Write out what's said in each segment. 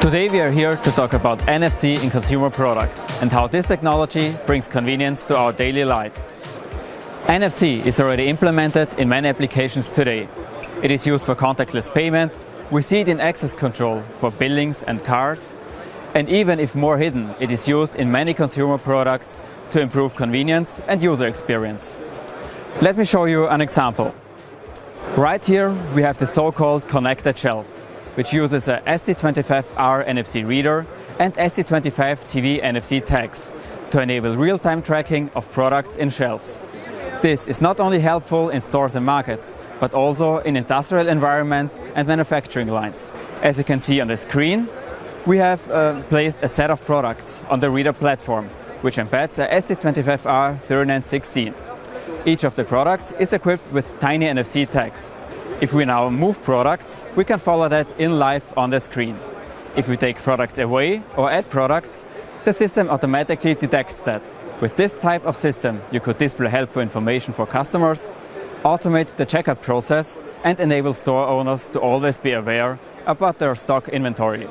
Today we are here to talk about NFC in consumer product and how this technology brings convenience to our daily lives. NFC is already implemented in many applications today. It is used for contactless payment, we see it in access control for buildings and cars, and even if more hidden, it is used in many consumer products to improve convenience and user experience. Let me show you an example. Right here we have the so-called connected shelf, which uses a ST25R NFC reader and ST25 TV NFC tags to enable real-time tracking of products in shelves. This is not only helpful in stores and markets, but also in industrial environments and manufacturing lines. As you can see on the screen, we have uh, placed a set of products on the reader platform, which embeds a ST25R3916. Each of the products is equipped with tiny NFC tags. If we now move products, we can follow that in live on the screen. If we take products away or add products, the system automatically detects that. With this type of system, you could display helpful information for customers, automate the checkout process and enable store owners to always be aware about their stock inventory.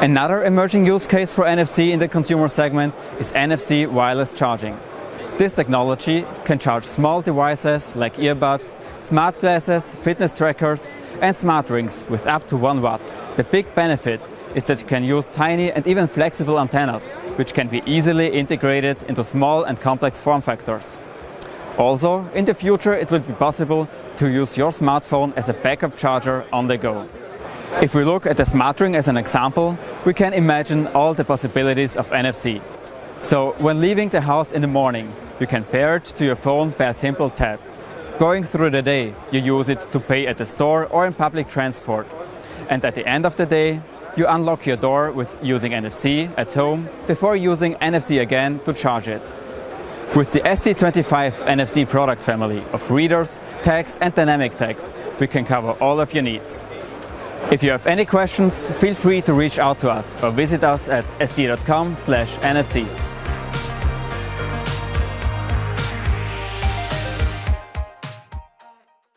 Another emerging use case for NFC in the consumer segment is NFC wireless charging. This technology can charge small devices like earbuds, smart glasses, fitness trackers and smart rings with up to 1 watt. The big benefit is that you can use tiny and even flexible antennas, which can be easily integrated into small and complex form factors. Also, in the future it will be possible to use your smartphone as a backup charger on the go. If we look at the smart ring as an example, we can imagine all the possibilities of NFC. So when leaving the house in the morning, you can pair it to your phone by a simple tap. Going through the day, you use it to pay at the store or in public transport. And at the end of the day, you unlock your door with using NFC at home before using NFC again to charge it. With the ST25 NFC product family of readers, tags and dynamic tags, we can cover all of your needs. If you have any questions, feel free to reach out to us or visit us at st.com/nfc.